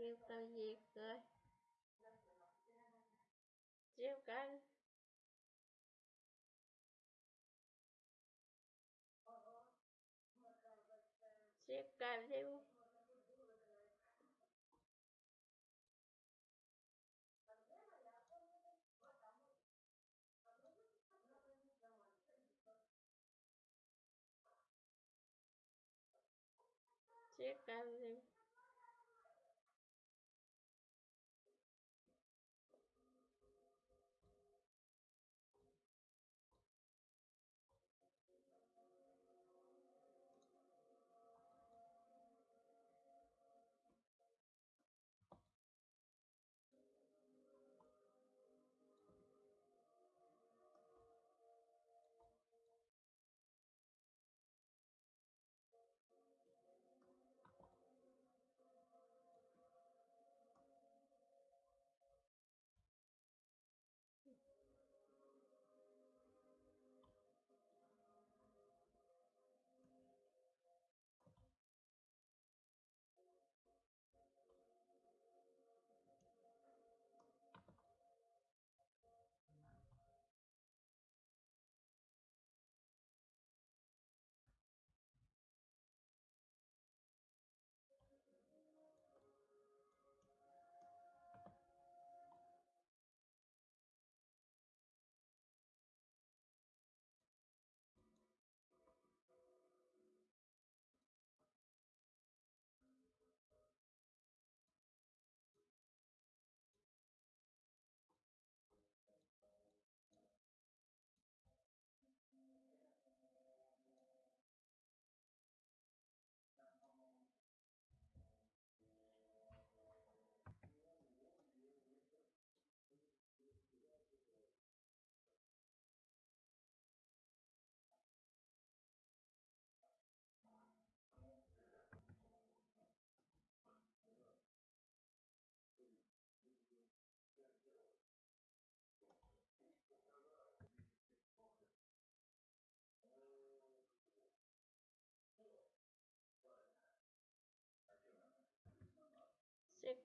nhiều tao diệt rồi. Chiêu canh chiêu canh chiêu chiếc cam đi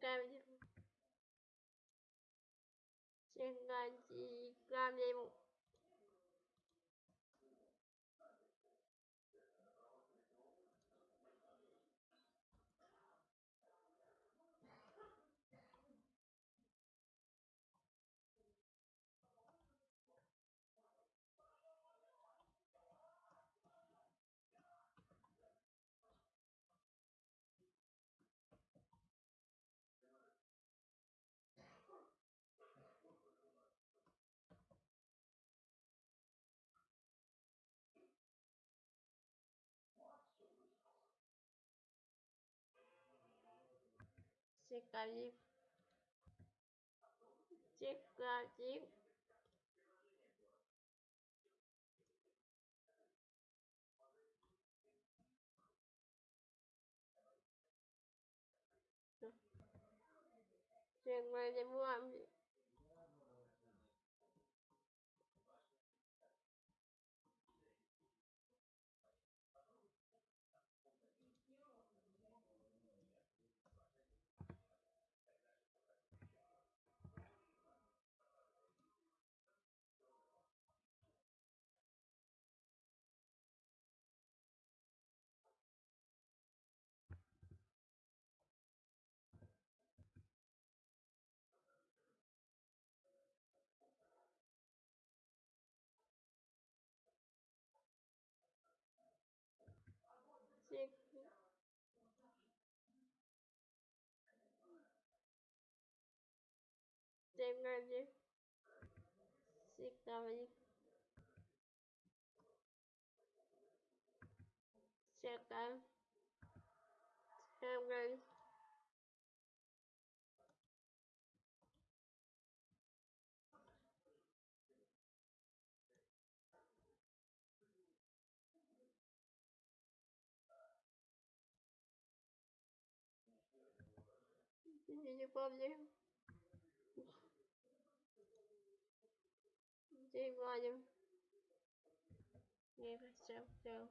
干不清清干净干净。Chiếc đi chiếu chiếc chiếu chiếc cân đi mua teknoloji technology second technology не помню День, Владимир. Не хотел, хотел.